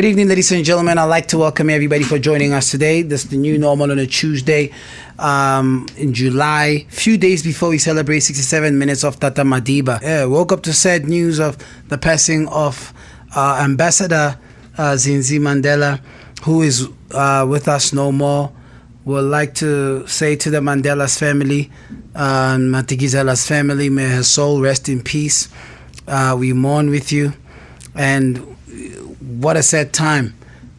Good evening, ladies and gentlemen. I'd like to welcome everybody for joining us today. This is the new normal on a Tuesday um, in July, few days before we celebrate 67 minutes of Tata Madiba. Yeah, woke up to sad news of the passing of uh, Ambassador uh, Zinzi Mandela, who is uh, with us no more. Would like to say to the Mandela's family, uh, Madikizela's family, may her soul rest in peace. Uh, we mourn with you, and what a sad time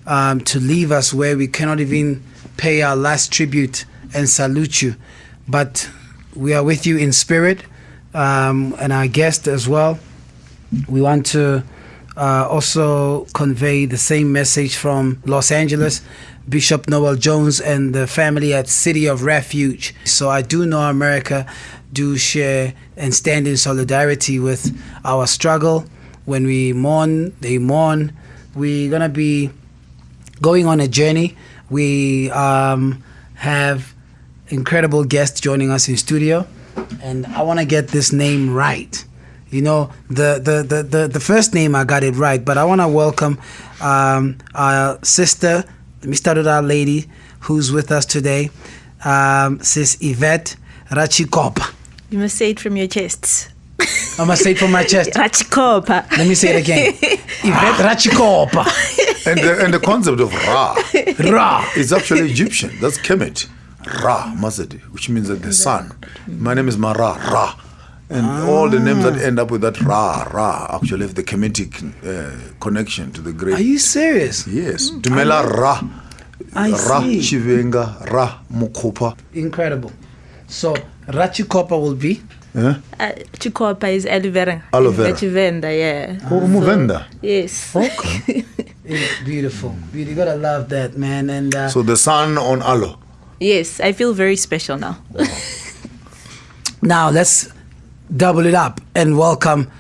um, to leave us where we cannot even pay our last tribute and salute you. But we are with you in spirit um, and our guest as well. We want to uh, also convey the same message from Los Angeles. Bishop Noel Jones and the family at City of Refuge. So I do know America do share and stand in solidarity with our struggle. When we mourn, they mourn we're gonna be going on a journey. We um, have incredible guests joining us in studio, and I want to get this name right. You know, the, the, the, the, the first name I got it right, but I want to welcome um, our sister, start with our lady who's with us today, um, Sis Yvette Rachikopa. You must say it from your chest. I must say it from my chest. Rachikopa. Let me say it again. Yvette Rachikopa. And the, and the concept of Ra Ra. is actually Egyptian. That's Kemet. Ra, Mazadi, which means that the sun. My name is Mara, Ra. And all the names that end up with that Ra, Ra, actually have the Kemetic uh, connection to the great. Are you serious? Yes. Dumela Ra. I Ra see. Chivenga, Ra Mukopa. Incredible. So Rachikopa will be Eh? Uh, Chikopa is aloe vera. Aloe vera. That you vendor, yeah. Oh, Muvenda. Yes. Okay. It's beautiful. Beauty. You gotta love that, man. And uh, so the sun on aloe. Yes, I feel very special now. now let's double it up and welcome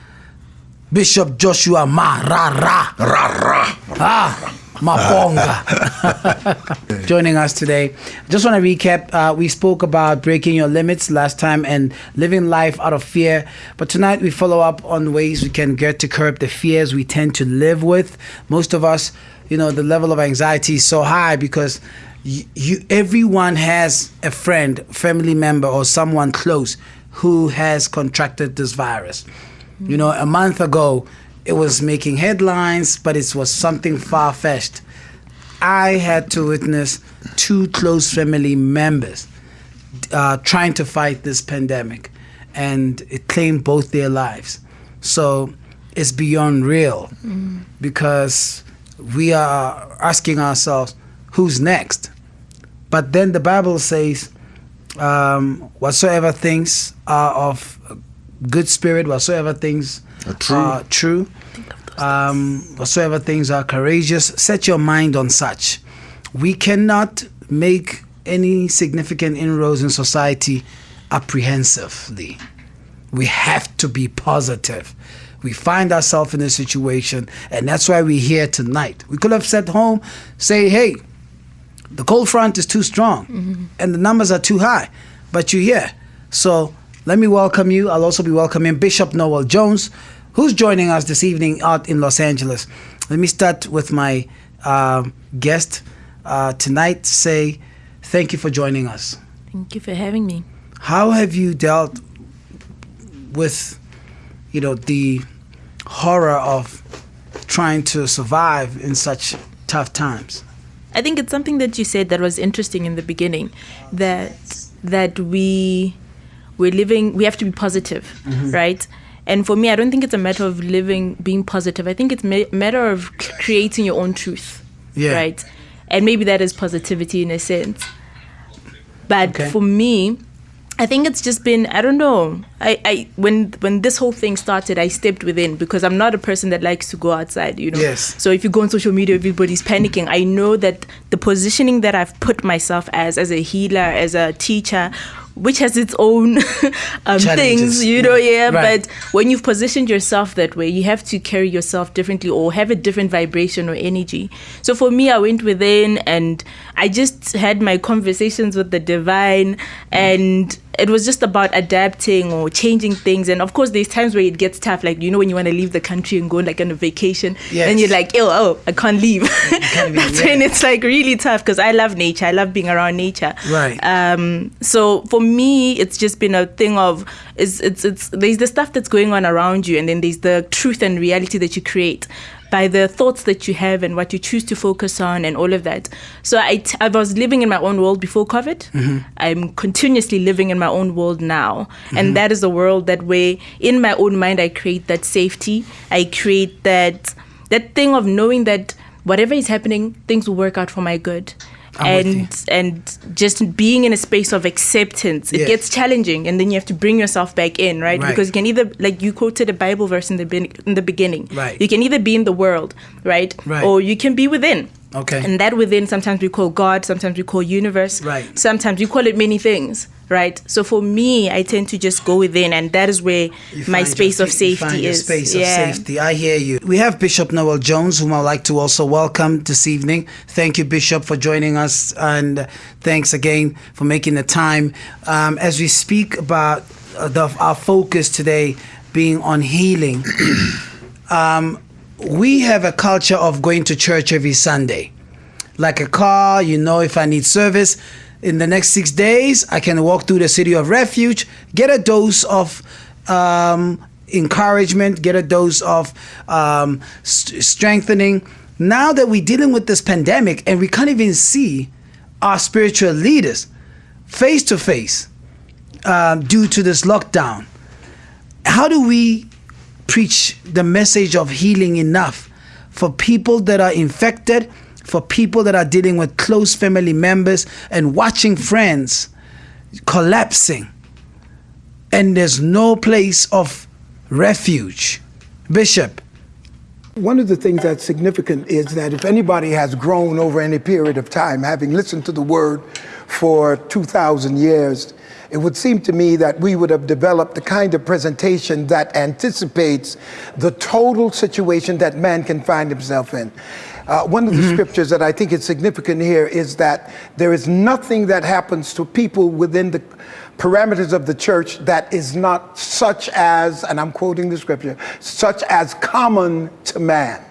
Bishop Joshua Ma Ra Ra Ra, Ra. Ah Maponga joining us today. Just want to recap. Uh, we spoke about breaking your limits last time and living life out of fear. But tonight we follow up on ways we can get to curb the fears we tend to live with. Most of us, you know, the level of anxiety is so high because you, you everyone has a friend, family member, or someone close who has contracted this virus. You know, a month ago, it was making headlines, but it was something far fetched. I had to witness two close family members uh, trying to fight this pandemic, and it claimed both their lives. So it's beyond real because we are asking ourselves, who's next? But then the Bible says, um, whatsoever things are of good spirit, whatsoever things true. are true, um, whatsoever things are courageous, set your mind on such. We cannot make any significant inroads in society apprehensively. We have to be positive. We find ourselves in a situation, and that's why we're here tonight. We could have sat home, say, hey, the cold front is too strong and the numbers are too high, but you're here. So let me welcome you. I'll also be welcoming Bishop Noel Jones, who's joining us this evening out in Los Angeles. Let me start with my um guest uh, tonight. Say thank you for joining us. Thank you for having me. How have you dealt with, you know, the horror of trying to survive in such tough times? I think it's something that you said that was interesting in the beginning that that we we're living we have to be positive, mm-hmm. right? And for me, I don't think it's a matter of living being positive. I think it's a matter of c- creating your own truth, Yeah. right? And maybe that is positivity in a sense. But Okay. for me, I think it's just been I don't know. I, I when when this whole thing started, I stepped within because I'm not a person that likes to go outside, you know. Yes. So if you go on social media, everybody's panicking. I know that the positioning that I've put myself as, as a healer, as a teacher, which has its own um, things, you know, yeah. yeah. Right. But when you've positioned yourself that way, you have to carry yourself differently or have a different vibration or energy. So for me, I went within and I just had my conversations with the divine and it was just about adapting or changing things. And of course, there's times where it gets tough. Like, you know, when you want to leave the country and go like on a vacation, Yes. and you're like, oh, oh, I can't leave. can't That's yeah. when it's like really tough because I love nature. I love being around nature. Right. Um, so for me, it's just been a thing of it's, it's, it's, there's the stuff that's going on around you, and then there's the truth and reality that you create by the thoughts that you have and what you choose to focus on and all of that. So I, t- I was living in my own world before COVID. Mm-hmm. I'm continuously living in my own world now. And mm-hmm. that is a world that way in my own mind I create that safety. I create that that thing of knowing that whatever is happening, things will work out for my good. I'm and and just being in a space of acceptance, it Yes. gets challenging, and then you have to bring yourself back in, right? Right. Because you can either, like you quoted a Bible verse in the be- in the beginning, Right. You can either be in the world, right, Right. or you can be within. Okay. And that within, sometimes we call God, sometimes we call universe, Right. Sometimes we call it many things, right? So for me, I tend to just go within, and that is where You my space your- of safety is. space yeah. of safety. I hear you. We have Bishop Noel Jones, whom I'd like to also welcome this evening. Thank you, Bishop, for joining us, and thanks again for making the time. Um, as we speak about uh, the, our focus today being on healing, um, we have a culture of going to church every Sunday. Like a car, you know, if I need service in the next six days, I can walk through the city of refuge, get a dose of um, encouragement, get a dose of um, st- strengthening. Now that we're dealing with this pandemic and we can't even see our spiritual leaders face to face um, due to this lockdown, how do we preach the message of healing enough for people that are infected, for people that are dealing with close family members and watching friends collapsing, and there's no place of refuge? Bishop, One of the things that's significant is that if anybody has grown over any period of time, having listened to the word for 2,000 years, it would seem to me that we would have developed the kind of presentation that anticipates the total situation that man can find himself in. Uh, one of the scriptures that I think is significant here is that there is nothing that happens to people within the parameters of the church that is not such as, and I'm quoting the scripture, such as common to man.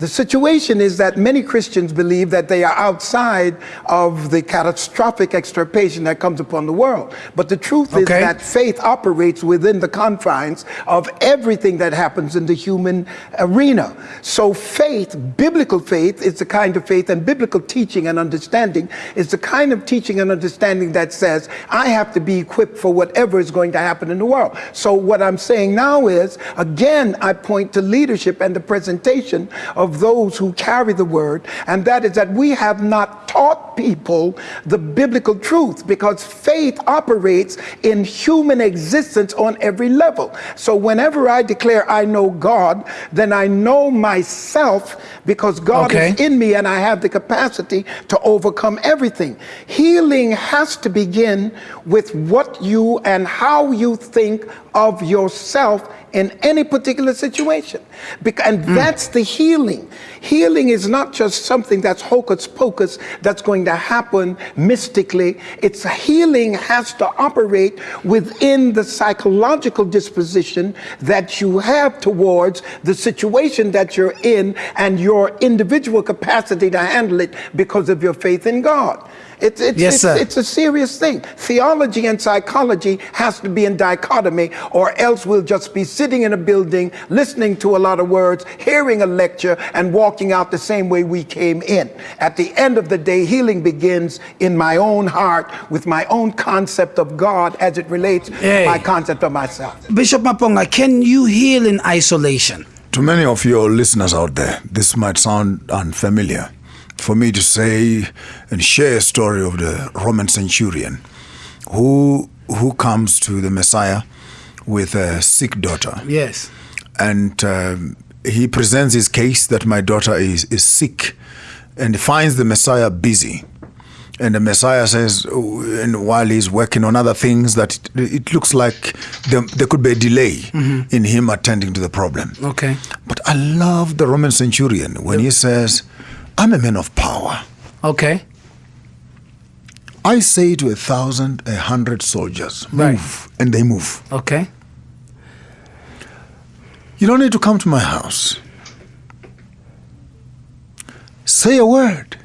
The situation is that many Christians believe that they are outside of the catastrophic extirpation that comes upon the world. But the truth is that faith operates within the confines of everything that happens in the human arena. So faith, biblical faith, is the kind of faith, and biblical teaching and understanding is the kind of teaching and understanding that says, I have to be equipped for whatever is going to happen in the world. So what I'm saying now is, again, I point to leadership and the presentation of those who carry the word, and that is that we have not taught people the biblical truth because faith operates in human existence on every level. So whenever I declare I know God, then I know myself because God Okay. is in me and I have the capacity to overcome everything. Healing has to begin with what you and how you think of yourself in any particular situation. And hmm. that's the healing. Healing is not just something that's hocus pocus that's going to happen mystically. It's healing has to operate within the psychological disposition that you have towards the situation that you're in and your individual capacity to handle it because of your faith in God. It's, it's, Yes, it's, sir. it's a serious thing. Theology and psychology has to be in dichotomy, or else we'll just be sitting in a building, listening to a lot of words, hearing a lecture, and walking out the same way we came in. At the end of the day, healing begins in my own heart with my own concept of God as it relates Hey. to my concept of myself. Bishop Maponga, can you heal in isolation? To many of your listeners out there, this might sound unfamiliar. For me to say and share a story of the Roman centurion who who comes to the Messiah with a sick daughter. Yes. and um, he presents his case that my daughter is, is sick and finds the Messiah busy. And the Messiah says, oh, and while he's working on other things, that it, it looks like there, there could be a delay in him attending to the problem. Okay. But I love the Roman centurion when he says, I'm a man of power. Okay. I say to a thousand, a hundred soldiers, Right. move, and they move. Okay. You don't need to come to my house. Say a word,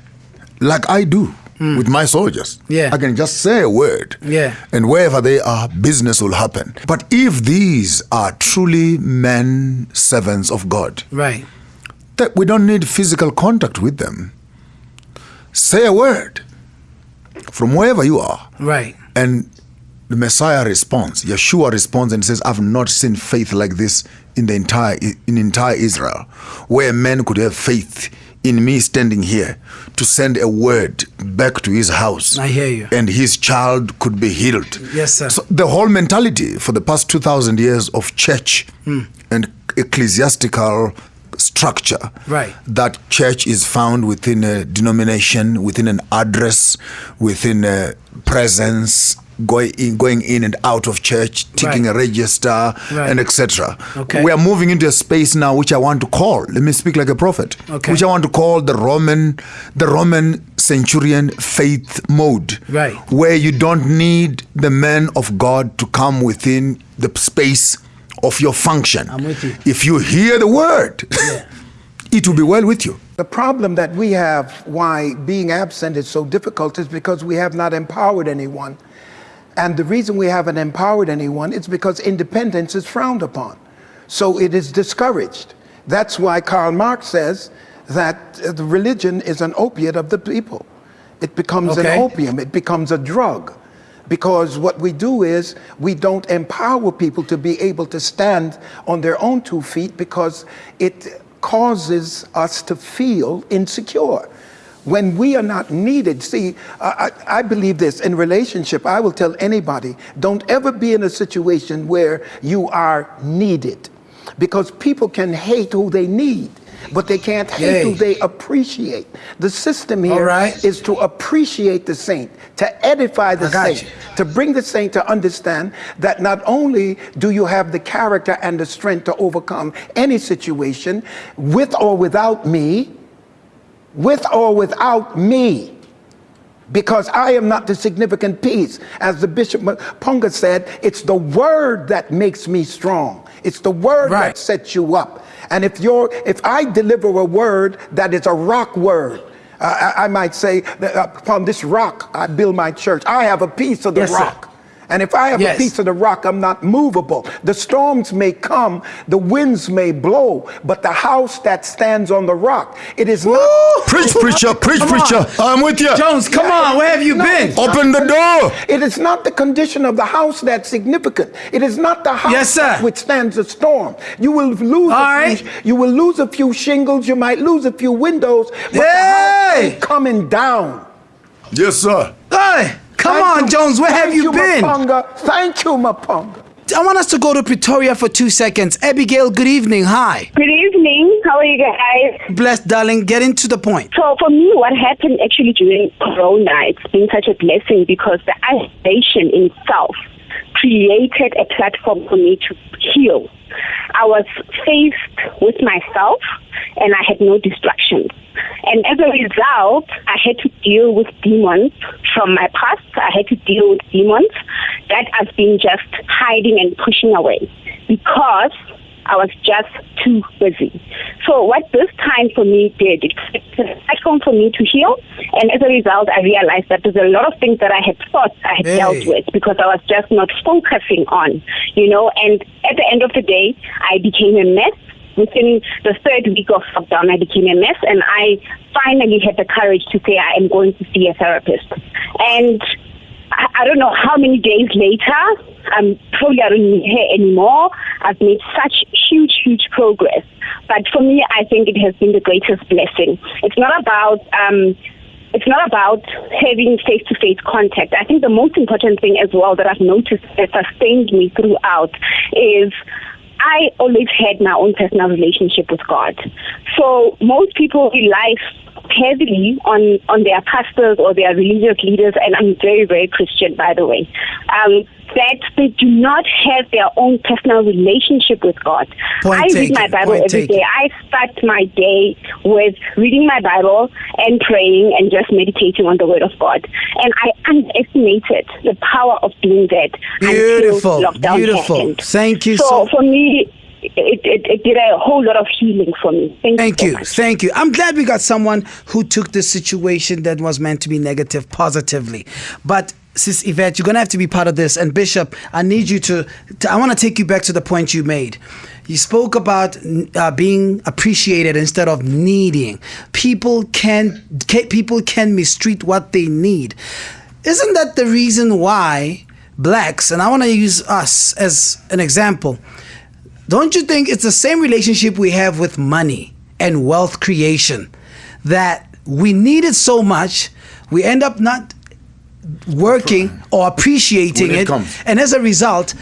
like I do hmm. with my soldiers. Yeah. I can just say a word. Yeah. And wherever they are, business will happen. But if these are truly men, servants of God, Right. That we don't need physical contact with them. Say a word from wherever you are. Right. And the Messiah responds, Yeshua responds and says, I've not seen faith like this in the entire in entire Israel, where men could have faith in me standing here to send a word back to his house. I hear you. And his child could be healed. Yes, sir. So the whole mentality for the past 2,000 years of church Hmm. and ecclesiastical structure Right. that church is found within a denomination, within an address, within a presence, going in, going in and out of church, taking Right. a register, Right. and etc. Okay. We are moving into a space now which I want to call. Let me speak like a prophet. Okay. Which I want to call the Roman, the Roman centurion faith mode. Right. Where you don't need the man of God to come within the space of your function. I'm with you. If you hear the word, it will be well with you. The problem that we have why being absent is so difficult is because we have not empowered anyone. And the reason we haven't empowered anyone is because independence is frowned upon. So it is discouraged. That's why Karl Marx says that uh, the religion is an opiate of the people. It becomes Okay. an opium, it becomes a drug. Because what we do is we don't empower people to be able to stand on their own two feet because it causes us to feel insecure. When we are not needed, see, I, I believe this in relationship, I will tell anybody don't ever be in a situation where you are needed because people can hate who they need. But they can't hate Yay. who they appreciate. The system here right. is to appreciate the saint, to edify the saint, you. to bring the saint to understand that not only do you have the character and the strength to overcome any situation with or without me, with or without me, because I am not the significant piece. As the Bishop Punga said, it's the word that makes me strong. It's the word Right. that sets you up. And if you're, if I deliver a word that is a rock word, uh, I, I might say, uh, upon this rock I build my church. I have a piece of the Yes, sir. Rock. And if I have Yes. a piece of the rock, I'm not movable. The storms may come, the winds may blow, but the house that stands on the rock, it is not. Preach, preacher, preach, preacher. I'm with you. Jones, come Yeah, on. Where have you no, been? Open the door. It is not the condition of the house that's significant. It is not the house Yes, sir. that withstands a storm. You will lose. All a right. few, you will lose a few shingles. You might lose a few windows. But the house Hey! ain't coming down. Yes, sir. Hey, come Thank on, you- Jones. Where have thank you been? Maponga. Thank you, Maponga. I want us to go to Pretoria for two seconds. Abigail, good evening. Hi. Good evening. How are you guys? Blessed, darling. Get into the point. So for me, what happened actually during Corona, it's been such a blessing because the isolation in itself created a platform for me to heal. I was faced with myself and I had no distractions. And as a result, I had to deal with demons from my past. I had to deal with demons that I've been just hiding and pushing away because I was just too busy. So what this time for me did, it's a platform for me to heal. And as a result, I realized that there's a lot of things that I had thought I had Hey. dealt with because I was just not focusing on, you know. And at the end of the day, I became a mess. Within the third week of lockdown, I became a mess, and I finally had the courage to say I am going to see a therapist. And I, don't know how many days later, I'm probably I don't need her anymore. I've made such huge, huge progress. But for me, I think it has been the greatest blessing. It's not about um, it's not about having face to face contact. I think the most important thing as well that I've noticed that sustained me throughout is I always had my own personal relationship with God. So most people rely heavily on, on their pastors or their religious leaders, and I'm very, very Christian, by the way. Um, that they do not have their own personal relationship with God. Point I read taken, my Bible point every taken. day. I start my day with reading my Bible and praying and just meditating on the Word of God. And I underestimated the power of doing that Beautiful, beautiful. happened. Thank you So, so- for me, it, it, it did a whole lot of healing for me. Thank, Thank so you. much. Thank you. I'm glad we got someone who took this situation that was meant to be negative positively. But Sis Yvette, you're going to have to be part of this. And Bishop, I need you to, to I want to take you back to the point you made. You spoke about uh, being appreciated instead of needing. People can, can people can mistreat what they need. Isn't that the reason why blacks, and I want to use us as an example, don't you think it's the same relationship we have with money and wealth creation? That we need it so much we end up not working or appreciating When it it, comes. and as a result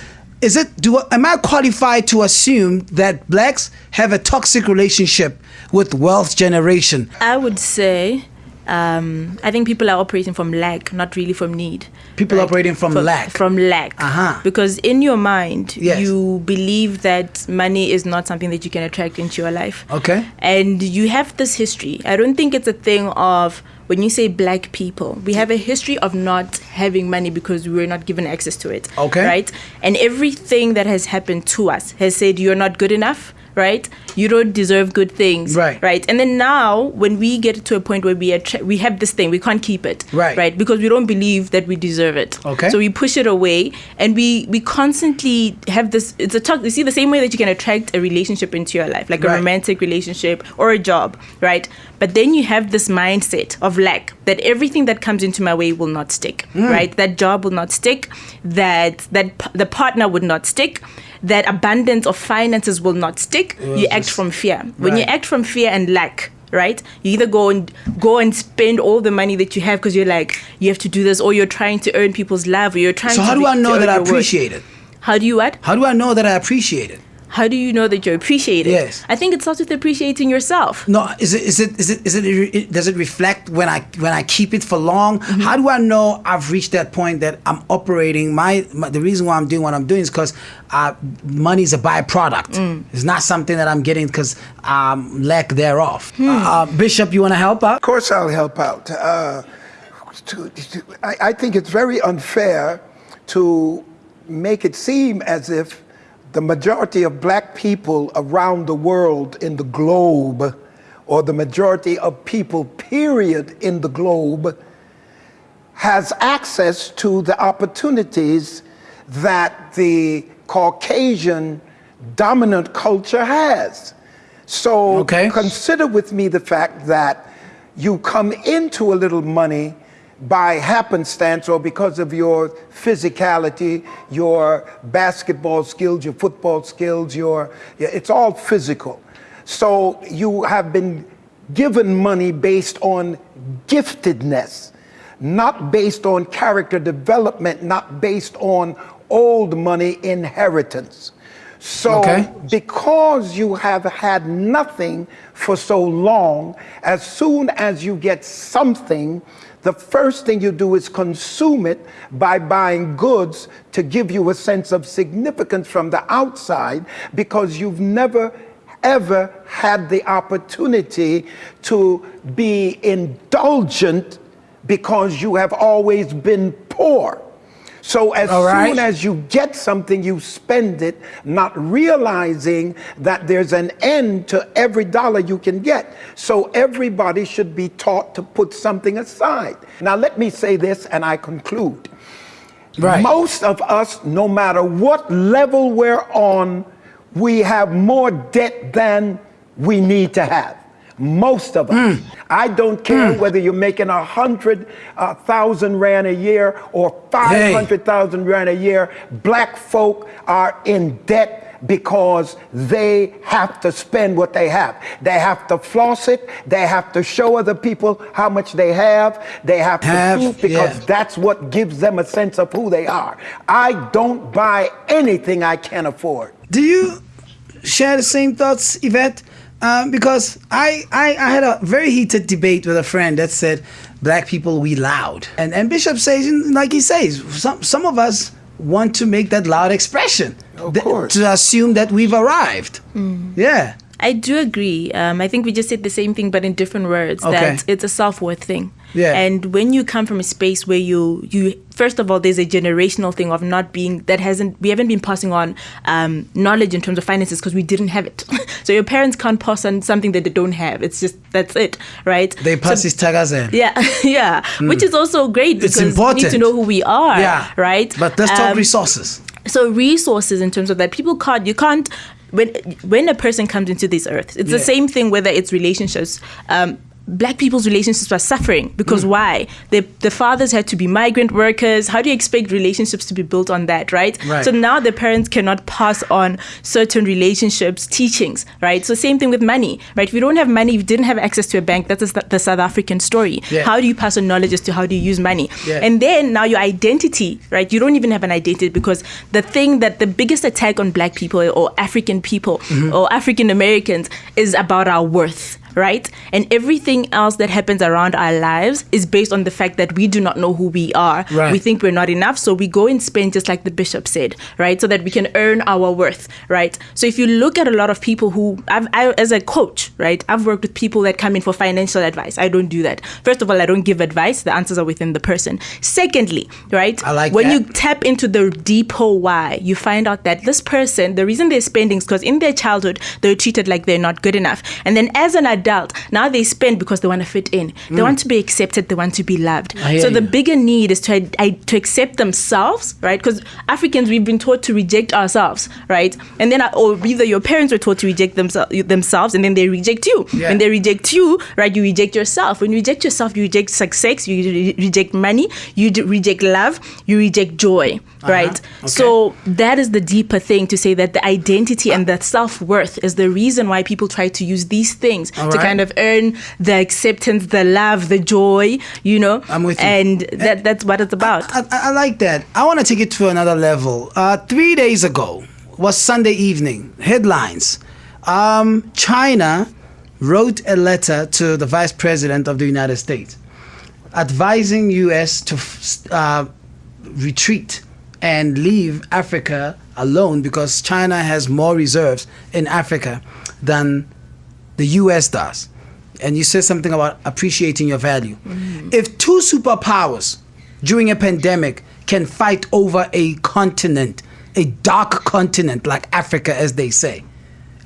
is it do am i qualified to assume that blacks have a toxic relationship with wealth generation? I would say, um, I think people are operating from lack, not really from need. People operating from lack. From lack. Uh-huh. Because in your mind, Yes. you believe that money is not something that you can attract into your life. Okay. And you have this history. I don't think it's a thing of when you say black people, we have a history of not having money because we were not given access to it. Okay. Right? And everything that has happened to us has said you're not good enough. Right, you don't deserve good things. Right. right. And then now, when we get to a point where we attra- we have this thing, we can't keep it. Right. right, because we don't believe that we deserve it. Okay. So we push it away, and we we constantly have this. It's a talk. You see, the same way that you can attract a relationship into your life, like a Right. romantic relationship or a job, right? But then you have this mindset of lack that everything that comes into my way will not stick, Hmm. right? That job will not stick, that that p- the partner would not stick, that abundance of finances will not stick. you act from fear. When you act from fear and lack, right? You either go and go and spend all the money that you have because you're like you have to do this, or you're trying to earn people's love, or you're trying. so to how do be- i know that i worth. appreciate it How do you what? how do i know that i appreciate it How do you know that you're appreciated? Yes. I think it starts with appreciating yourself. No, is it is it is it is it, it does it reflect when I when I keep it for long? Mm-hmm. How do I know I've reached that point that I'm operating my, my the reason why I'm doing what I'm doing is because uh, money is a byproduct. Mm. It's not something that I'm getting because um, lack thereof. Hmm. Uh, uh, Bishop, you want to help out? Of course, I'll help out. Uh, to, to, I, I think it's very unfair to make it seem as if the majority of black people around the world in the globe, or the majority of people, period, in the globe, has access to the opportunities that the Caucasian dominant culture has. So Okay. consider with me the fact that you come into a little money by happenstance or because of your physicality, your basketball skills, your football skills, your, it's all physical. So you have been given money based on giftedness, not based on character development, not based on old money inheritance. So, Okay. because you have had nothing for so long, as soon as you get something, the first thing you do is consume it by buying goods to give you a sense of significance from the outside because you've never ever had the opportunity to be indulgent because you have always been poor. So as right. soon as you get something, you spend it, not realizing that there's an end to every dollar you can get. So everybody should be taught to put something aside. Now let me say this and I conclude. Right. Most of us, no matter what level we're on, we have more debt than we need to have. Most of us. I don't care whether you're making a hundred uh, thousand rand a year or five hundred thousand rand a year. Black folk are in debt because they have to spend what they have. They have to floss it. They have to show other people how much they have. They have to Have, prove because yeah. that's what gives them a sense of who they are. I don't buy anything I can't afford. Do you share the same thoughts, Yvette? Um, because I, I I had a very heated debate with a friend that said black people we loud, and and Bishop says like he says some some of us want to make that loud expression. Of Th- course. To assume that we've arrived. Yeah. I do agree. Um, I think we just said the same thing, but in different words. Okay. That it's a self worth thing. Yeah. And when you come from a space where you you first of all, there's a generational thing of not being that hasn't we haven't been passing on um, knowledge in terms of finances because we didn't have it. so your parents can't pass on something that they don't have. It's just that's it, right? They pass So- his tagazen. yeah, yeah, which is also great It's because we need important. to know who we are, Yeah. right? But let's talk Um, resources. so resources in terms of that people can't you can't when when a person comes into this earth it's Yeah. the same thing whether it's relationships um Black people's relationships are suffering because Mm. why? The the fathers had to be migrant workers. How do you expect relationships to be built on that, right? Right. So now the parents cannot pass on certain relationships, teachings, right? So same thing with money, right? If you don't have money, if you didn't have access to a bank, that's the the South African story. Yeah. How do you pass on knowledge as to how do you use money? Yeah. And then now your identity, right? You don't even have an identity because the thing that the biggest attack on black people or African people Mm-hmm. or African Americans is about our worth. Right? And everything else that happens around our lives is based on the fact that we do not know who we are. Right. We think we're not enough. So we go and spend just like the bishop said, right? So that we can earn our worth, right? So if you look at a lot of people who, I've, I, as a coach, right, I've worked with people that come in for financial advice. I don't do that. First of all, I don't give advice. The answers are within the person. Secondly, right, I like when that. you tap into the deeper why, you find out that this person, the reason they're spending is because in their childhood, they were treated like they're not good enough. And then as an adult, now they spend because they want to fit in. They want to be accepted. They want to be loved. Mm. So the bigger need is to, I, to accept themselves, right? Because Africans, we've been taught to reject ourselves, right? And then, uh, or either your parents were taught to reject themselves, themselves and then they reject you. Yeah. When they reject you, right, you reject yourself. When you reject yourself, you reject success, you re- reject money, you d- reject love, you reject joy, right? Okay. So that is the deeper thing to say that the identity and the self worth is the reason why people try to use these things All to right. kind of earn the acceptance, the love, the joy, you know? I'm with you. And that, that's what it's about. I, I, I like that. I want to take it to another level. Uh, three days ago was Sunday evening. Headlines. Um, China wrote a letter to the Vice President of the United States advising U.S. to uh, retreat and leave Africa alone because China has more reserves in Africa than the US does. And you said something about appreciating your value. Mm-hmm. If two superpowers during a pandemic can fight over a continent, a dark continent like Africa, as they say,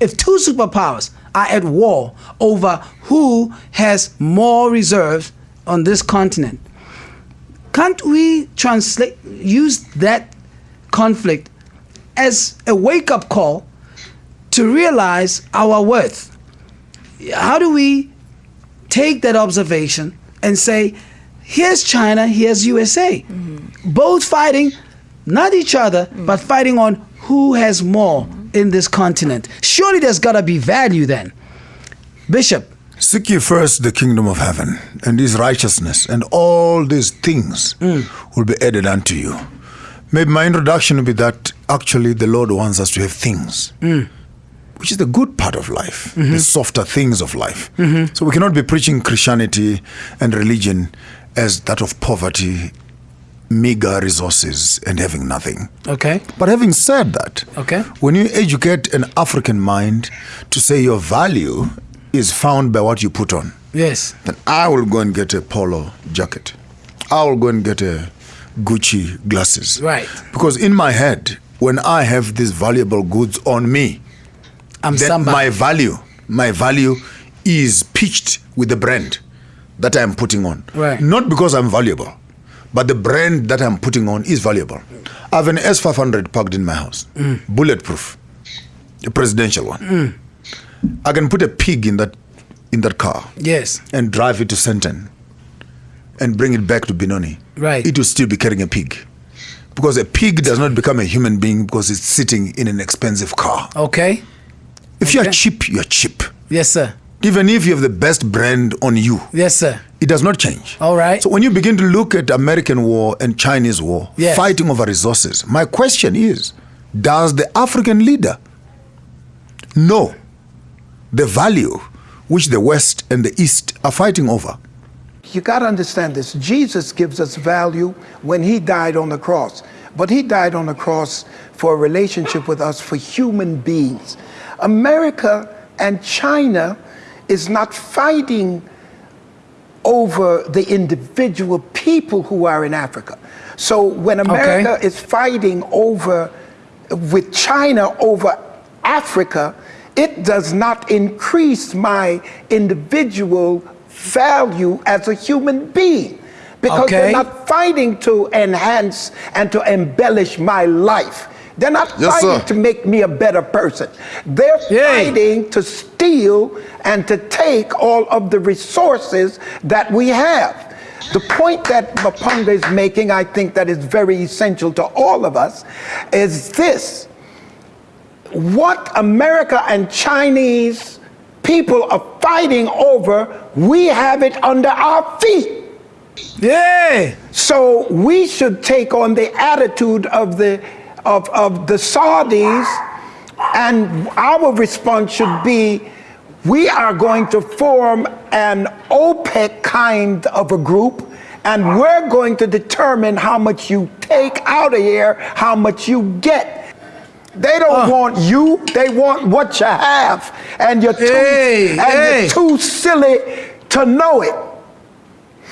if two superpowers are at war over who has more reserves on this continent, can't we translate use that conflict as a wake-up call to realize our worth? How do we take that observation and say here's china here's usa mm-hmm. both fighting not each other mm. but fighting on who has more in this continent. Surely there's got to be value then. Bishop Seek ye first the kingdom of heaven and his righteousness, and all these things will be added unto you. Maybe my introduction will be that actually the Lord wants us to have things, which is the good part of life, the softer things of life. So we cannot be preaching Christianity and religion as that of poverty, meager resources, and having nothing. okay But having said that, Okay. when you educate an African mind to say your value is found by what you put on, yes then I will go and get a polo jacket. I will go and get a Gucci glasses. Right. Because in my head, when I have these valuable goods on me, i'm then somebody my value, my value is pitched with the brand that I'm putting on. Right. Not because I'm valuable, but the brand that I'm putting on is valuable. I have an S500 parked in my house, Mm. bulletproof, a presidential one. I can put a pig in that in that car yes and drive it to Sandton and bring it back to Benoni. Right. It will still be carrying a pig. Because a pig does not become a human being because it's sitting in an expensive car. okay If you're cheap, you're cheap. yes sir Even if you have the best brand on you, yes sir it does not change. All right. So when you begin to look at American war and Chinese war, Yes. fighting over resources, my question is, does the African leader know the value which the West and the East are fighting over? You got to understand this. Jesus gives us value when he died on the cross. but he died on the cross for a relationship with us for human beings. America and China is not fighting over the individual people who are in Africa. So when America Okay. is fighting over with China over Africa, it does not increase my individual value as a human being because Okay. they're not fighting to enhance and to embellish my life. They're not Yes, fighting sir. to make me a better person. They're Yay. fighting to steal and to take all of the resources that we have. The point that Maponga is making, I think that is very essential to all of us, is this. What America and Chinese people are fighting over, we have it under our feet. Yeah. So we should take on the attitude of the of, of the Saudis, and our response should be we are going to form an OPEC kind of a group, and we're going to determine how much you take out of here, how much you get. They don't want you, they want what you have. And you're too, Hey, and hey. you're too silly to know it.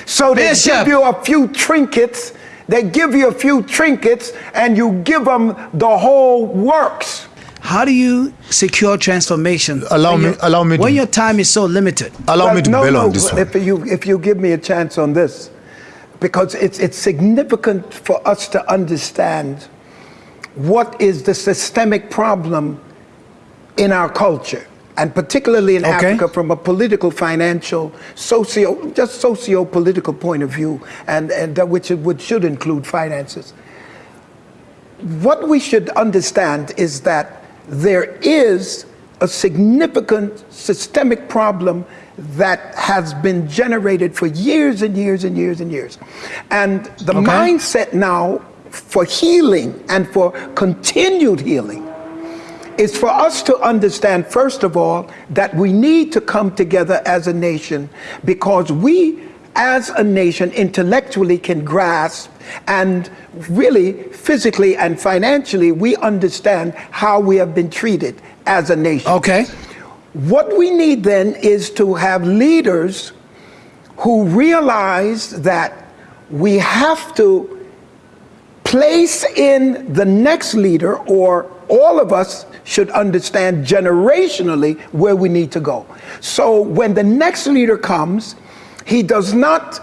So they Bishop. give you a few trinkets, they give you a few trinkets, and you give them the whole works. How do you secure transformation? Allow me- your- allow me to- When your time is so limited. Allow Well, me to no, bail no, on this one. If you, if you give me a chance on this, because it's, it's significant for us to understand what is the systemic problem in our culture, and particularly in Okay. Africa from a political, financial, socio, just socio-political point of view, and, and that which, it would, should include finances. What we should understand is that there is a significant systemic problem that has been generated for years and years and years and years. And the Okay. mindset now for healing and for continued healing is for us to understand, first of all, that we need to come together as a nation because we, as a nation, intellectually can grasp and really physically and financially, we understand how we have been treated as a nation. Okay. What we need then is to have leaders who realize that we have to place in the next leader, or all of us should understand generationally where we need to go. So when the next leader comes, he does not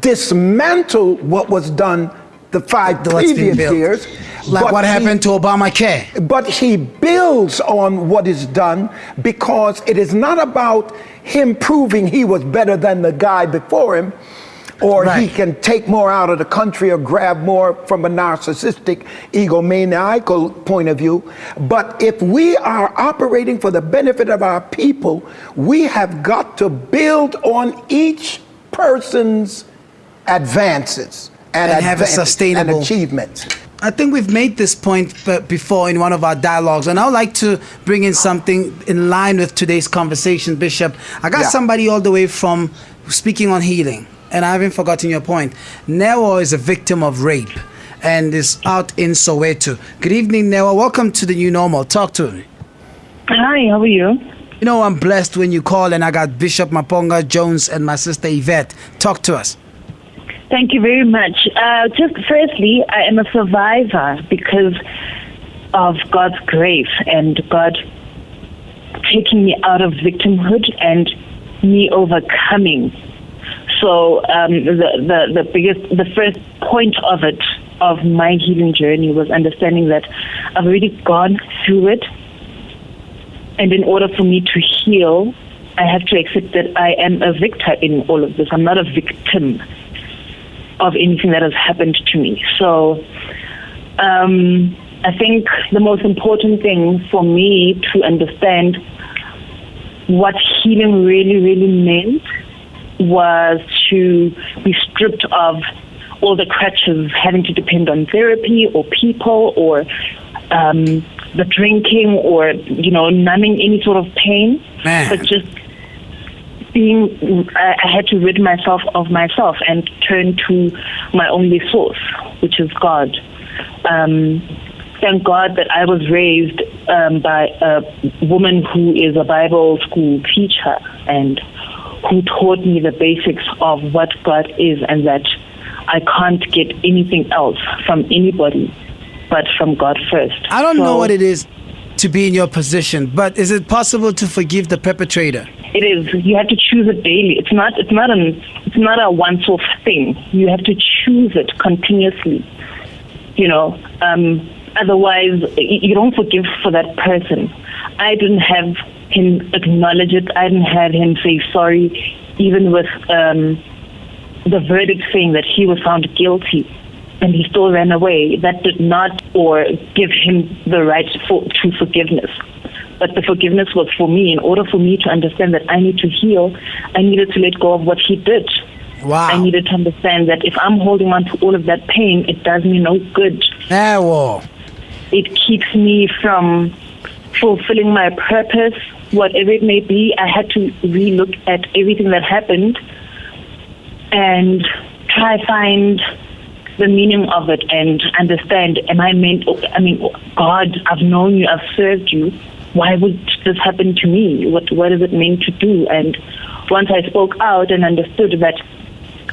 dismantle what was done the five The- previous years. Like what he- happened to Obamacare. but he builds on what is done because it is not about him proving he was better than the guy before him or he can take more out of the country or grab more from a narcissistic egomaniacal point of view but if we are operating for the benefit of our people we have got to build on each person's advances and, And have a sustainable- and achievements I think we've made this point uh, before in one of our dialogues, and I would like to bring in something in line with today's conversation, Bishop. I got Yeah. somebody all the way from speaking on healing, and I haven't forgotten your point. Newa is a victim of rape and is out in Soweto. Good evening, Newa. Welcome to the new normal. Talk to me. Hi, how are you? You know, I'm blessed when you call, and I got Bishop Maponga Jones and my sister Yvette. Talk to us. Thank you very much. Uh, just firstly, I am a survivor because of God's grace and God taking me out of victimhood and me overcoming. So um, the, the the biggest, the first point of it, of my healing journey, was understanding that I've already gone through it, and in order for me to heal, I have to accept that I am a victor in all of this. I'm not a victim of anything that has happened to me. So um, I think the most important thing for me to understand what healing really, really meant was to be stripped of all the crutches, having to depend on therapy or people or um, the drinking or, you know, numbing any sort of pain, Man. but just being I, I had to rid myself of myself and turn to my only source, which is God. Um, thank God that I was raised um, by a woman who is a Bible school teacher and who taught me the basics of what God is and that I can't get anything else from anybody but from God first. I don't So- know what it is to be in your position, but is it possible to forgive the perpetrator? It is. You have to choose it daily. It's not. It's not an. It's not a once-off thing. You have to choose it continuously. You know. Um, otherwise, you don't forgive for that person. I didn't have him acknowledge it. I didn't have him say sorry, even with um, the verdict saying that he was found guilty and he still ran away. That did not or give him the right for, to forgiveness. But the forgiveness was for me. In order for me to understand that I need to heal, I needed to let go of what he did. Wow. I needed to understand that if I'm holding on to all of that pain, it does me no good. Ah, well. It keeps me from fulfilling my purpose, whatever it may be. I had to relook at everything that happened and try find the meaning of it and understand am I meant I mean God I've known you I've served you why would this happen to me what what is it meant to do and once I spoke out and understood that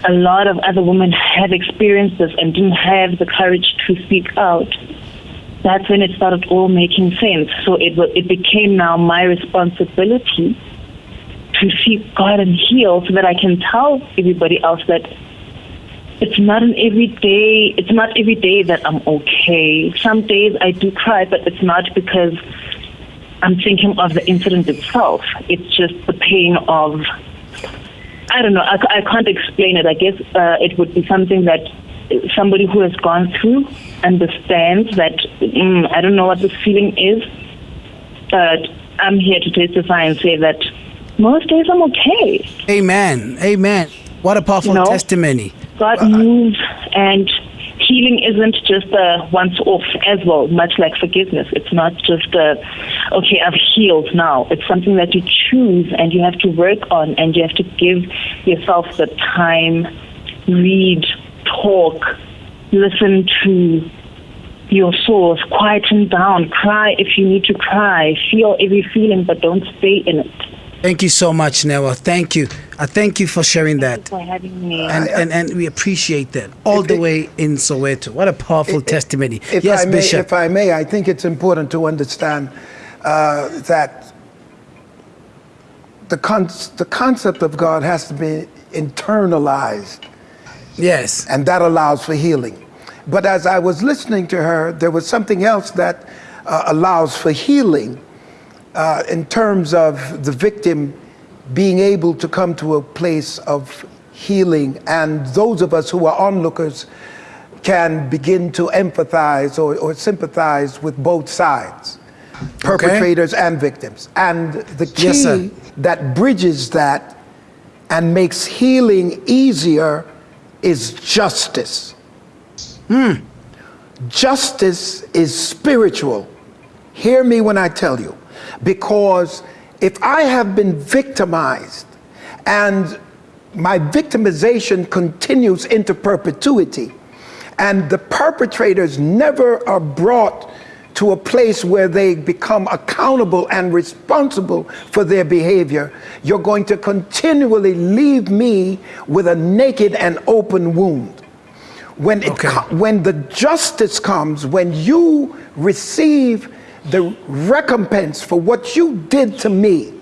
a lot of other women have experienced this and didn't have the courage to speak out that's when it started all making sense so it it became now my responsibility to seek God and heal so that I can tell everybody else that it's not an everyday it's not every day that I'm okay. Some days I do cry, but it's not because I'm thinking of the incident itself. It's just the pain of I don't know. I, I can't explain it. I guess uh, it would be something that somebody who has gone through understands that mm, I don't know what this feeling is, but I'm here to testify and say that most days I'm okay. Amen. Amen. What a powerful No. testimony. God moves and healing isn't just a once off as well, much like forgiveness. It's not just a, okay, I've healed now. It's something that you choose and you have to work on and you have to give yourself the time, read, talk, listen to your source, quieten down, cry if you need to cry, feel every feeling, but don't stay in it. Thank you so much, Newa. Thank you. I thank you for sharing that. For having me. And, and, and we appreciate that all If the it- way in Soweto. What a powerful testimony. If yes, I may, Bishop. If I may, I think it's important to understand uh, that the, con- the concept of God has to be internalized, yes. and that allows for healing. But as I was listening to her, there was something else that uh, allows for healing uh, in terms of the victim being able to come to a place of healing, and those of us who are onlookers can begin to empathize or, or sympathize with both sides, perpetrators and victims. And the key Yes, that bridges that and makes healing easier is justice. Hmm. Justice is spiritual. Hear me when I tell you. Because if I have been victimized and my victimization continues into perpetuity, and the perpetrators never are brought to a place where they become accountable and responsible for their behavior, you're going to continually leave me with a naked and open wound when it Okay. when the justice comes when you receive the recompense for what you did to me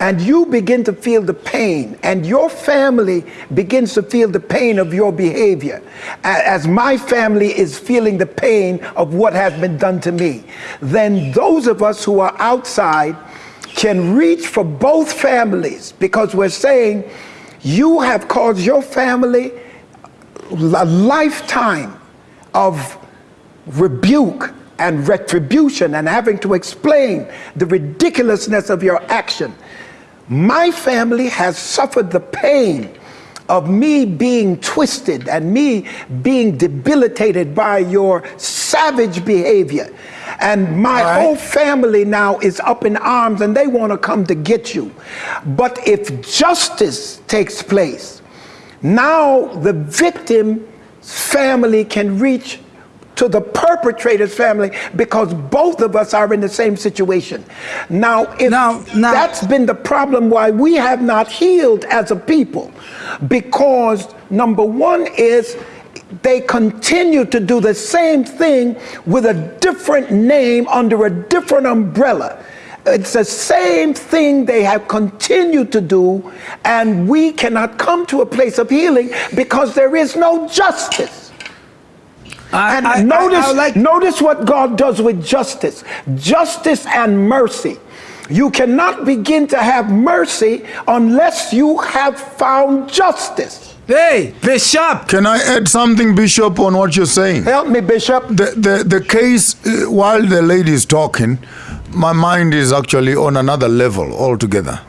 and you begin to feel the pain. And your family begins to feel the pain of your behavior. As my family is feeling the pain of what has been done to me then those of us who are outside can reach for both families. Because we're saying you have caused your family a lifetime of rebuke and retribution and having to explain the ridiculousness of your action. My family has suffered the pain of me being twisted and me being debilitated by your savage behavior. And my right. whole family now is up in arms and they want to come to get you. But if justice takes place, now the victim's family can reach to the perpetrator's family because both of us are in the same situation. Now, if Now- now- that's been the problem why we have not healed as a people, because number one is they continue to do the same thing with a different name under a different umbrella. It's the same thing they have continued to do, and we cannot come to a place of healing because there is no justice. I, And I- I- notice, I would like notice what God does with justice justice and mercy. You cannot begin to have mercy unless you have found justice. Hey, Bishop. Can I add something, Bishop, on what you're saying? Help me, Bishop. The, the, the case, uh, while the lady is talking, my mind is actually on another level altogether.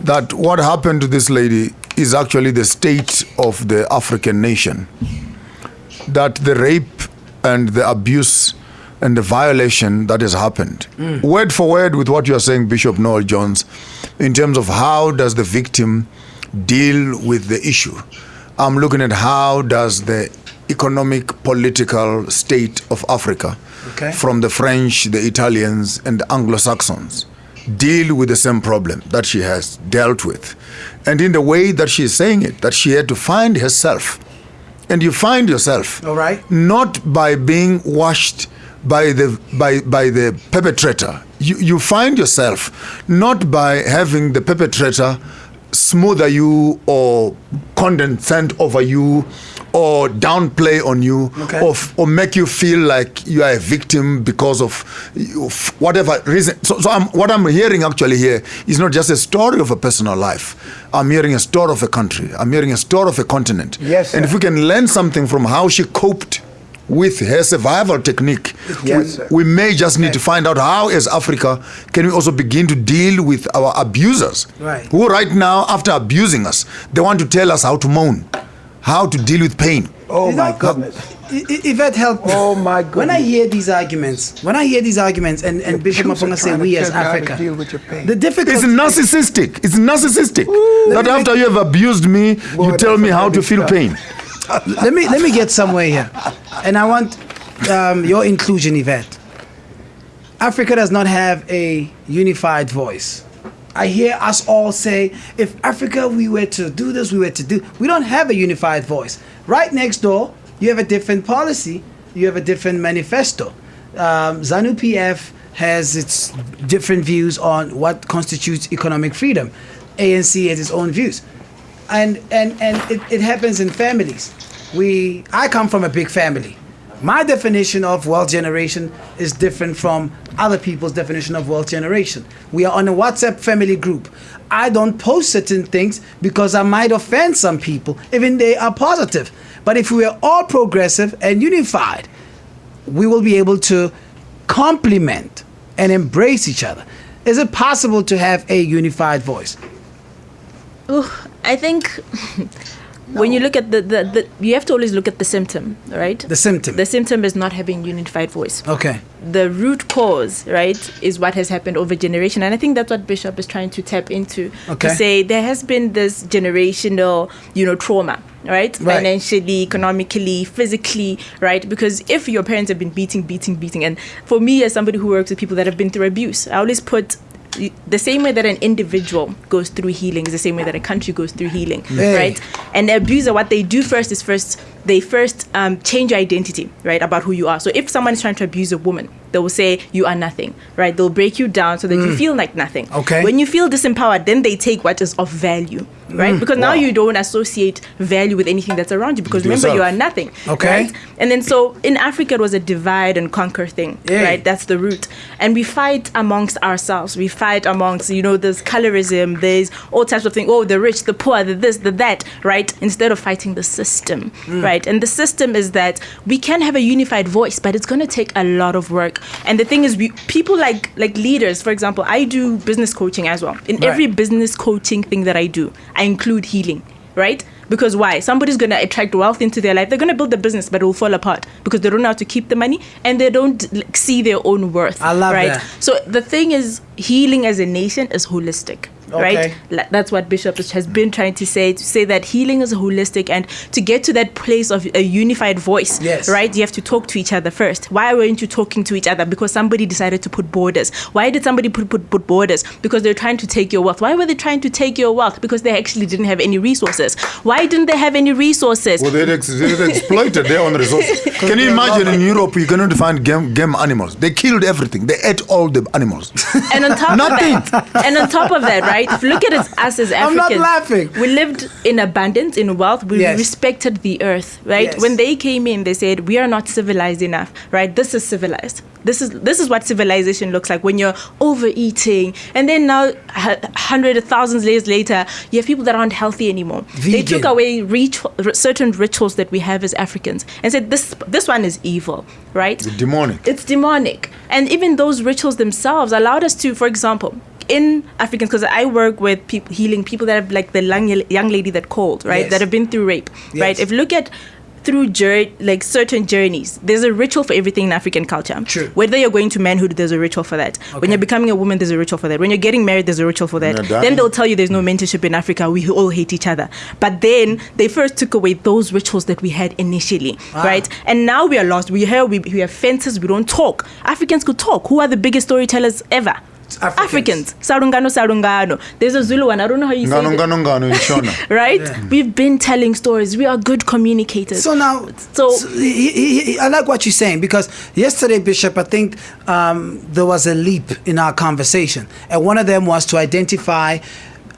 That what happened to this lady is actually the state of the African nation. That the rape and the abuse and the violation that has happened, mm. word for word with what you are saying, Bishop Noel Jones, in terms of how does the victim deal with the issue. I'm looking at how does the economic political state of Africa Okay. from the French, the Italians, and the Anglo-Saxons deal with the same problem that she has dealt with. And in the way that she is saying it, that she had to find herself. And you find yourself All right. not by being washed by the by by the perpetrator. You you find yourself not by having the perpetrator smother you or condescend over you or downplay on you Okay. or, f- or make you feel like you are a victim because of, whatever reason. So, so I'm, what I'm hearing actually here is not just a story of a personal life. I'm hearing a story of a country. I'm hearing a story of a continent. Yes, And if we can learn something from how she coped with her survival technique, Yes, we, we may just need to find out how, as Africa, can we also begin to deal with our abusers, Right. who right now, after abusing us, they want to tell us how to moan, how to deal with pain. Oh You my know, goodness. I- I- Yvette, help me. Oh, my goodness. When I hear these arguments, when I hear these arguments, and, and Bishop Jews are Maponga say we as tell you how to Africa, deal with your pain. the difficulty. It's narcissistic. It's narcissistic. Let that after you have abused me, Boy, you tell me how to feel stuff. pain. let me let me get somewhere here, and I want um, your inclusion, Yvette. Africa does not have a unified voice. I hear us all say, if Africa we were to do this, we were to do. We don't have a unified voice. Right next door, you have a different policy. You have a different manifesto. Um, ZANU PF has its different views on what constitutes economic freedom. ANC has its own views and and and it, it happens in families we i come from a big family my definition of wealth generation is different from other people's definition of wealth generation. We are on a whatsapp family group. I don't post certain things because i might offend some people even they are positive. But if we are all progressive and unified we will be able to complement and embrace each other. Is it possible to have a unified voice? Ooh, I think when you look at the, the, the, you have to always look at the symptom, right? the symptom The symptom is not having unified voice. okay The root cause, right, is what has happened over generation, and I think that's what Bishop is trying to tap into Okay. to say there has been this generational, you know, trauma, right? Right. Financially, economically, physically, right? Because if your parents have been beating, beating, beating, and for me as somebody who works with people that have been through abuse, I always put the same way that an individual goes through healing is the same way that a country goes through healing, Hey. right? And the abuser, what they do first is first they first um, change your identity, right, about who you are. So if someone is trying to abuse a woman, they will say you are nothing, right? They'll break you down so that you feel like nothing. Mm. Okay. When you feel disempowered, then they take what is of value, right? Because now you don't associate value with anything that's around you. Because remember, you are nothing. Okay. Right? And then so in Africa, it was a divide and conquer thing, Yeah. right? That's the root. And we fight amongst ourselves. We fight amongst, you know, there's colorism, there's all types of things. Oh, the rich, the poor, the this, the that, right? Instead of fighting the system, right? And the system is that we can have a unified voice, but it's going to take a lot of work. And the thing is, we people like like leaders, for example, I do business coaching as well. In Right. every business coaching thing that I do, I include healing, right? Because why? Somebody's gonna attract wealth into their life. They're gonna build the business, but it will fall apart because they don't know how to keep the money and they don't like, see their own worth. I love right? that. So the thing is, healing as a nation is holistic. Okay. right? Like, That's what Bishop has been trying to say to say that healing is holistic and to get to that place of a unified voice, Yes. right? You have to talk to each other first. Why weren't you talking to each other? Because somebody decided to put borders. Why did somebody put, put, put borders? Because they're trying to take your wealth. Why were they trying to take your wealth? Because they actually didn't have any resources. Why didn't they have any resources? Well, they ex- they exploited their own resources. Can you imagine in Europe, you're going to find game, game animals? They killed everything. They ate all the animals. And on top of that, and on top of that, right? If you look at it, us as I'm Africans, not laughing. We lived in abundance, in wealth. We Yes. respected the earth, right? Yes. When they came in, they said, "We are not civilized enough, right? This is civilized. This is this is what civilization looks like when you're overeating." And then now, hu- hundreds of thousands years later, you have people that aren't healthy anymore. They took away ritual, r- certain rituals that we have as Africans and said, "This this one is evil, right?" The demonic. it's demonic and even those rituals themselves allowed us to for example in africans because i work with people healing people that have like the young, young lady that called right? Yes. that have been through rape right? If you look at through jour- like certain journeys there's a ritual for everything in african culture. True. whether you're going to manhood there's a ritual for that. Okay. when you're becoming a woman there's a ritual for that. When you're getting married there's a ritual for that. Then they'll tell you there's no mentorship in africa. We all hate each other. But then they first took away those rituals that we had initially Ah. right? And now we are lost. We hear we, we have fences. We don't talk. Africans could talk. Who are the biggest storytellers ever Africans. sarungano sarungano. There's a zulu one. I don't know how you say Ngano, it. ngano, ngano, in Shona. right we've been telling stories. We are good communicators. So now, So- he- he- he- I like what you're saying because yesterday, Bishop, I think um, there was a leap in our conversation, and one of them was to identify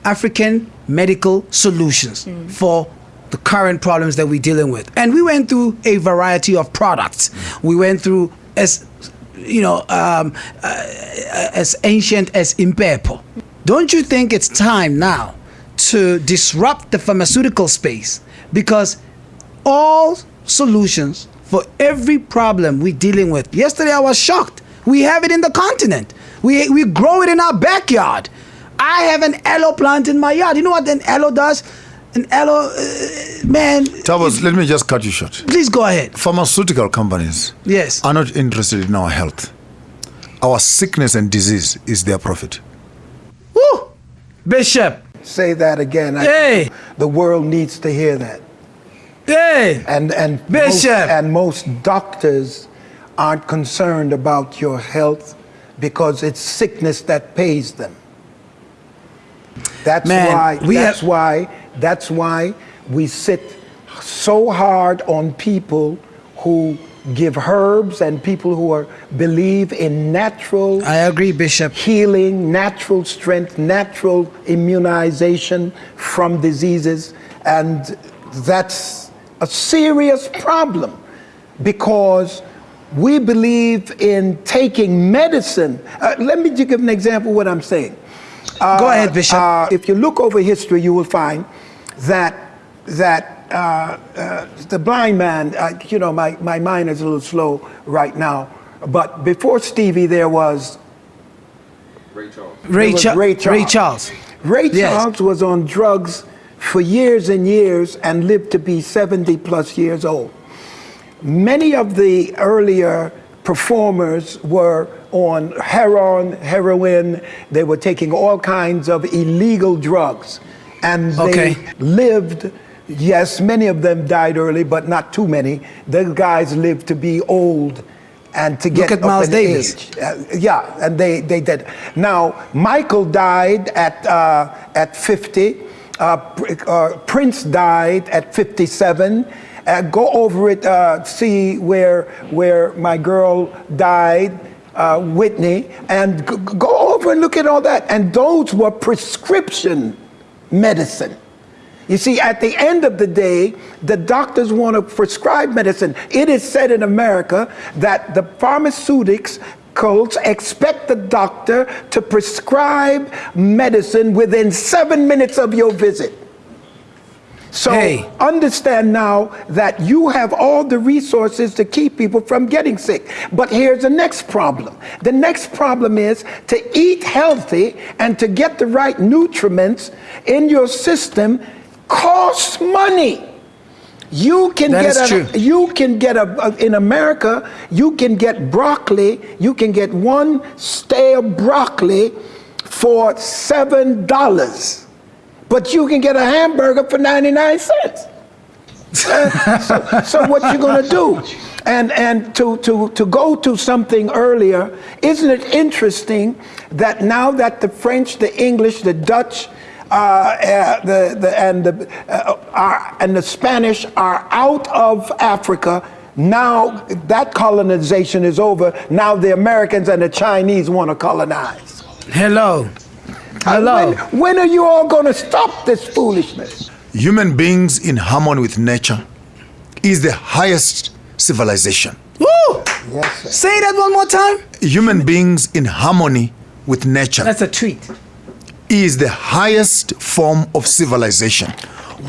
African medical solutions for the current problems that we're dealing with, and we went through a variety of products. We went through as you know um, uh, as ancient as impepo. Don't you think it's time now to disrupt the pharmaceutical space because all solutions for every problem we're dealing with. Yesterday, I was shocked. We have it in the continent. We, we grow it in our backyard. I have an aloe plant in my yard. You know what an aloe does? An aloe, uh, man. Tabas, let me just cut you short. Please go ahead. Pharmaceutical companies Yes. are not interested in our health. Our sickness and disease is their profit. Woo! Bishop. Say that again. I- Hey. The world needs to hear that. Hey. And and most, Bishop. and most doctors aren't concerned about your health because it's sickness that pays them. That's Man, why we that's have- why that's why we sit so hard on people who give herbs and people who are believe in natural I agree, Bishop. healing, natural strength, natural immunization from diseases. And that's a serious problem because we believe in taking medicine. Uh, let me give an example of what I'm saying. Go ahead, Bishop. Uh, if you look over history, you will find that that uh, uh, the blind man. Uh, you know, my, my mind is a little slow right now. But before Stevie, there was Ray, There was Cha- Ray Ray Charles. Charles. Ray Yes. Charles was on drugs for years and years and lived to be 70 plus years old. Many of the earlier performers were on heroin, heroin, they were taking all kinds of illegal drugs. And they Okay. lived, yes, many of them died early, but not too many. The guys lived to be old and to get at up Miles Davis. age. Uh, yeah, and they, they did. Now, Michael died at, uh, at 50. Uh, uh, Prince died at 57. Uh, go over it, uh, see where, where my girl died, uh, Whitney, and go over and look at all that. And those were prescription medicine. You see, at the end of the day, the doctors want to prescribe medicine. It is said in America that the pharmaceuticals expect the doctor to prescribe medicine within seven minutes of your visit. So Hey. understand now that you have all the resources to keep people from getting sick. But here's the next problem. The next problem is to eat healthy and to get the right nutriments in your system costs money. You can That get a, true. you can get a, a- in America, you can get broccoli, you can get one stale broccoli for seven dollars, but you can get a hamburger for ninety nine cents. So, so what you gonna do? And and to to to go to something earlier, isn't it interesting that now that the French, the English, the Dutch, uh, uh, the, the and the uh, are, and the Spanish are out of Africa. Now that colonization is over. Now the Americans and the Chinese want to colonize. Hello. Hello. When, when are you all going to stop this foolishness? Human beings in harmony with nature is the highest civilization. Woo! Yes, sir. Say that one more time. Human beings in harmony with nature That's a treat. is the highest form of civilization.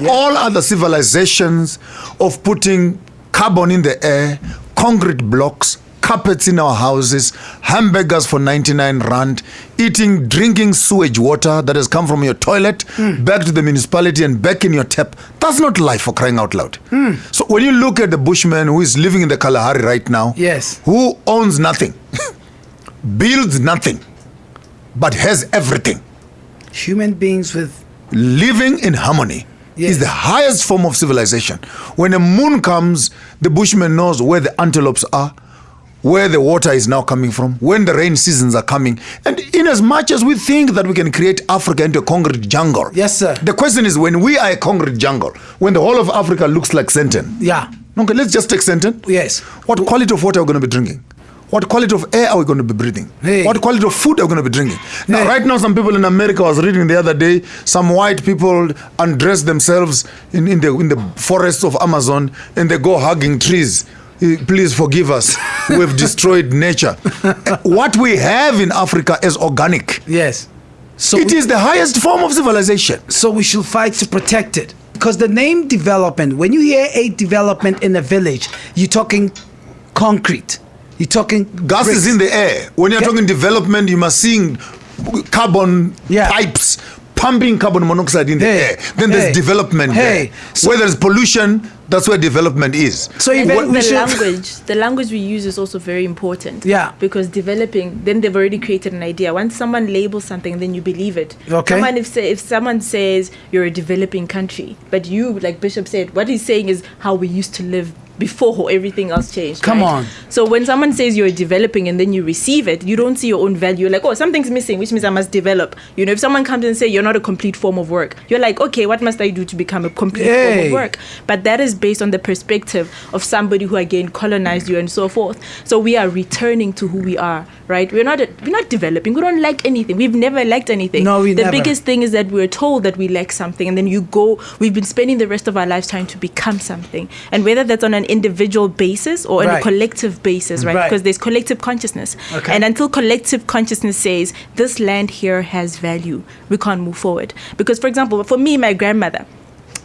All other civilizations of putting carbon in the air, concrete blocks, carpets in our houses, hamburgers for 99 rand, eating, drinking sewage water that has come from your toilet back to the municipality and back in your tap. That's not life for crying out loud. So when you look at the bushman who is living in the Kalahari right now, Yes. who owns nothing, builds nothing, but has everything Human beings with living in harmony Yes. is the highest form of civilization. When a moon comes, the bushman knows where the antelopes are, where the water is now coming from, when the rain seasons are coming. And in as much as we think that we can create Africa into a concrete jungle, Yes, sir. The question is when we are a concrete jungle, when the whole of Africa looks like Senten. yeah. Okay, let's just take Senten. Yes. What quality of water are we going to be drinking? What quality of air are we going to be breathing? Hey. What quality of food are we going to be drinking? Now, Hey. right now, some people in America, I was reading the other day, some white people undress themselves in, in, the, in the forests of Amazon and they go hugging trees. Eh, Please forgive us. We've destroyed nature. Eh, What we have in Africa is organic. Yes. So It is the highest form of civilization. so we should fight to protect it because the name development when you hear a development in a village you're talking concrete you're talking Gas is in the air. When you're talking development, you must see carbon Yeah. pipes pumping carbon monoxide in the Hey, air. Then there's development hey. there. So- where there's pollution, that's where development is. so And even then we the language, the language we use is also very important. Yeah. Because developing, then they've already created an idea. Once someone labels something, then you believe it. Okay. Someone if say, if someone says you're a developing country, but you, like Bishop said, what he's saying is how we used to live before everything else changed. Come right? on. So when someone says you're developing and then you receive it, you don't see your own value. You're like, oh, something's missing, which means I must develop. You know, if someone comes and say you're not a complete form of work, you're like, okay, what must I do to become a complete form of work? But that is based on the perspective of somebody who again colonized you and so forth. So we are returning to who we are, right? We're not we're not developing. We don't like anything. We've never liked anything. No, we the never. biggest thing is that we're told that we lack something, and then you go. We've been spending the rest of our lives trying to become something, and whether that's on an individual basis or on Right. a collective basis, right? Right. Because there's collective consciousness, Okay. and until collective consciousness says this land here has value, we can't move forward. Because, for example, for me, my grandmother.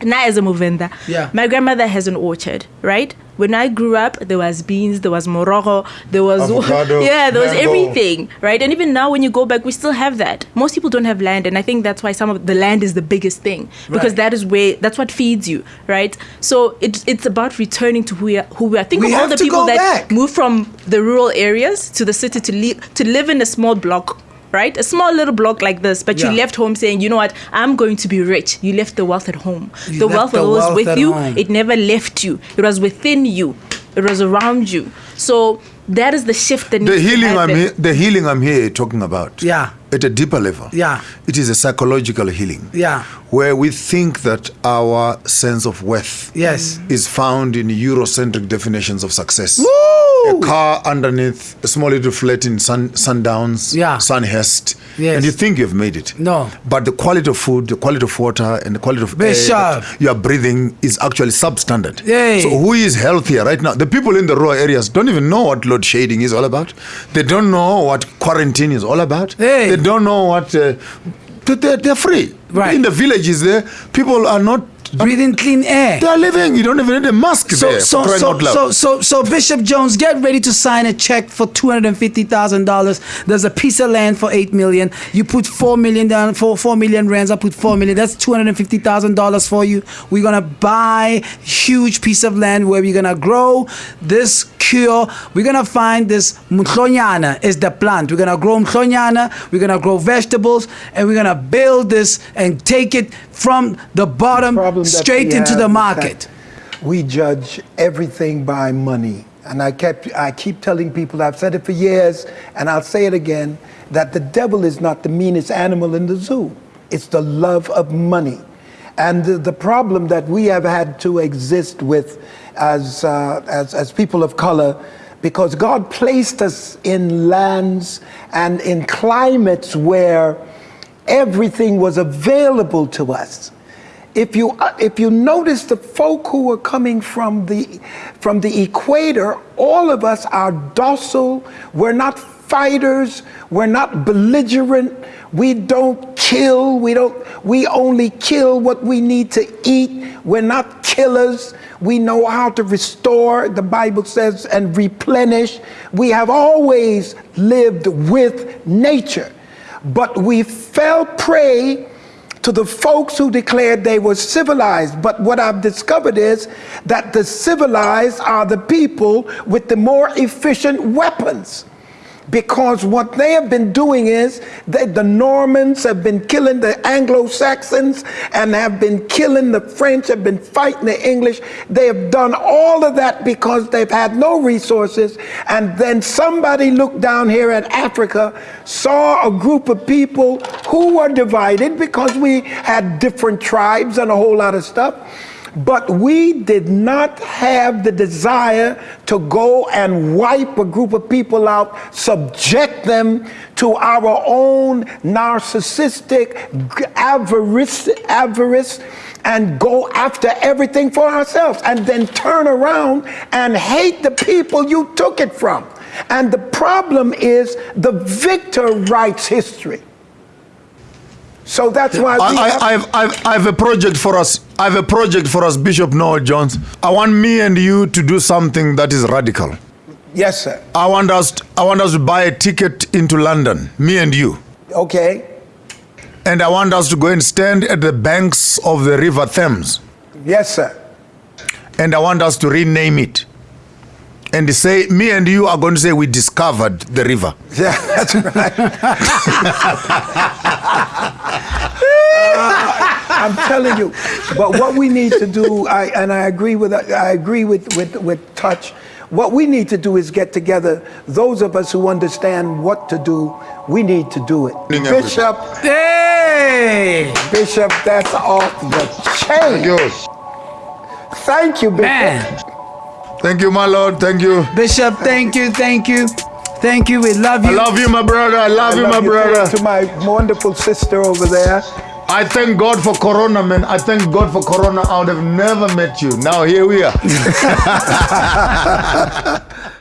Na as a Movenda. Yeah. My grandmother has an orchard, right? When I grew up, there was beans, there was morogo, there was Avocado, yeah, there was mango. everything, right? And even now, when you go back, we still have that. Most people don't have land, and I think that's why some of the land is the biggest thing because Right. that is where that's what feeds you, right? So it's it's about returning to who we are. Who we are. Think We of all the people that back. move from the rural areas to the city to live to live in a small block. Right, a small little block like this, but Yeah. you left home saying, "You know what? I'm going to be rich." You left the wealth at home. You the wealth the was wealth with you. home. It never left you. It was within you. It was around you. So that is the shift that The needs to healing, I'm happen. here, the healing I'm here talking about, Yeah. at a deeper level, Yeah. it is a psychological healing, Yeah. where we think that our sense of worth, Yes. is found in Eurocentric definitions of success. Woo! A car underneath a small little flat in Sun, Sundowns, Yeah. Sunhurst, Yes. and you think you've made it. No. But the quality of food, the quality of water, and the quality of Bishop. air that you are breathing is actually substandard. Yay. So who is healthier right now? The people in the rural areas don't even know what load shedding is all about. They don't know what quarantine is all about. Hey. They don't know what. Uh, they- they're, they're free. Right. In the villages there, people are not breathing clean air. They are living. You don't even need a mask So, there. so, so, so, so, so, Bishop Jones, get ready to sign a check for two hundred and fifty thousand dollars. There's a piece of land for eight million. You put four million down for four million rands. I put four million. That's two hundred and fifty thousand dollars for you. We're gonna buy huge piece of land where we're gonna grow this cure. We're gonna find this mhlonyana is the plant. We're gonna grow mhlonyana. We're gonna grow vegetables, and we're gonna build this and take it from the bottom that straight into the market. We judge everything by money. And I kept I keep telling people, I've said it for years, and I'll say it again, that the devil is not the meanest animal in the zoo. It's the love of money. And the, the problem that we have had to exist with as, uh, as, as people of color, because God placed us in lands and in climates where everything was available to us. If you uh, if you notice the folk who are coming from the from the equator, all of us are docile. We're not fighters. We're not belligerent. We don't kill. We don't. We only kill what we need to eat. We're not killers. We know how to restore. The Bible says and replenish. We have always lived with nature, but we fell prey to the folks who declared they were civilized. But what I've discovered is that the civilized are the people with the more efficient weapons. Because what they have been doing is that the Normans have been killing the Anglo Saxons and have been killing the French, have been fighting the English. They have done all of that because they've had no resources. And then somebody looked down here at Africa, saw a group of people who were divided because we had different tribes and a whole lot of stuff. But we did not have the desire to go and wipe a group of people out, subject them to our own narcissistic avarice, avarice and go after everything for ourselves and then turn around and hate the people you took it from. And the problem is the victor writes history. So that's why I, have- I, I've, I've, I have a project for us. I have a project for us, Bishop Noel Jones. I want me and you to do something that is radical. yes, sir. I want us. I want us to buy a ticket into London, me and you, Okay. and I want us to go and stand at the banks of the River Thames, Yes, sir. and I want us to rename it, and say, me and you are going to say we discovered the river. Yeah, that's right. I'm telling you. But what we need to do, I, and I agree with I agree with, with, with Touch. What we need to do is get together. Those of us who understand what to do, we need to do it. Morning. Bishop, Hey! Bishop, that's off the chain. Thank you, Bishop. Man, Thank you, my Lord. Thank you. Bishop, thank you, thank you, thank you. We love you. I love you, my brother. I love I you, love my you brother. to my wonderful sister over there. I thank God for Corona, man. I thank God for Corona. I would have never met you. Now here we are.